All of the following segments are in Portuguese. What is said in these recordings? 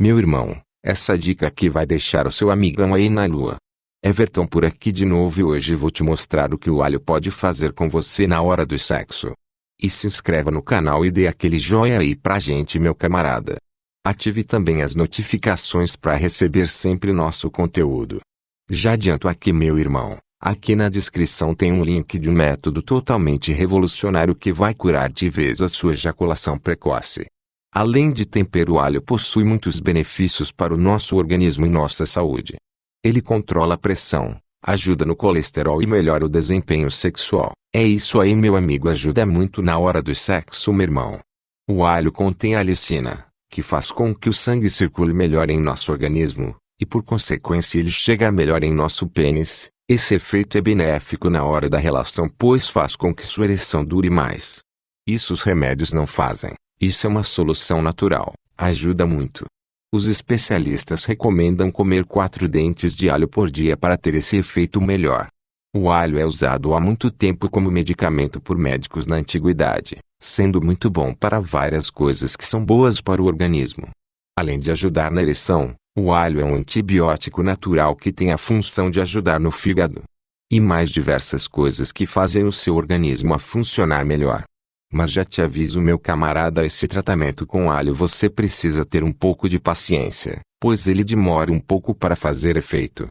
Meu irmão, essa dica aqui vai deixar o seu amigão aí na lua. Everton por aqui de novo e hoje vou te mostrar o que o alho pode fazer com você na hora do sexo. E se inscreva no canal e dê aquele joinha aí pra gente meu camarada. Ative também as notificações para receber sempre nosso conteúdo. Já adianto aqui meu irmão, aqui na descrição tem um link de um método totalmente revolucionário que vai curar de vez a sua ejaculação precoce. Além de tempero o alho possui muitos benefícios para o nosso organismo e nossa saúde. Ele controla a pressão, ajuda no colesterol e melhora o desempenho sexual. É isso aí meu amigo ajuda muito na hora do sexo meu irmão. O alho contém alicina, que faz com que o sangue circule melhor em nosso organismo, e por consequência ele chega melhor em nosso pênis. Esse efeito é benéfico na hora da relação pois faz com que sua ereção dure mais. Isso os remédios não fazem. Isso é uma solução natural, ajuda muito. Os especialistas recomendam comer quatro dentes de alho por dia para ter esse efeito melhor. O alho é usado há muito tempo como medicamento por médicos na antiguidade, sendo muito bom para várias coisas que são boas para o organismo. Além de ajudar na ereção, o alho é um antibiótico natural que tem a função de ajudar no fígado. E mais diversas coisas que fazem o seu organismo a funcionar melhor. Mas já te aviso meu camarada esse tratamento com alho você precisa ter um pouco de paciência, pois ele demora um pouco para fazer efeito.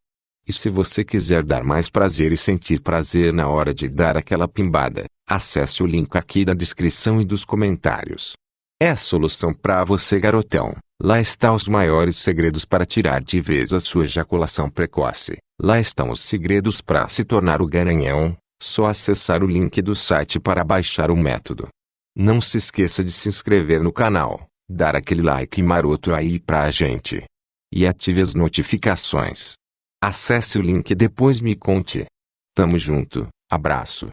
E se você quiser dar mais prazer e sentir prazer na hora de dar aquela pimbada, acesse o link aqui da descrição e dos comentários. É a solução para você garotão. Lá estão os maiores segredos para tirar de vez a sua ejaculação precoce. Lá estão os segredos para se tornar o garanhão, só acessar o link do site para baixar o método. Não se esqueça de se inscrever no canal, dar aquele like maroto aí pra gente. E ative as notificações. Acesse o link e depois me conte. Tamo junto, abraço.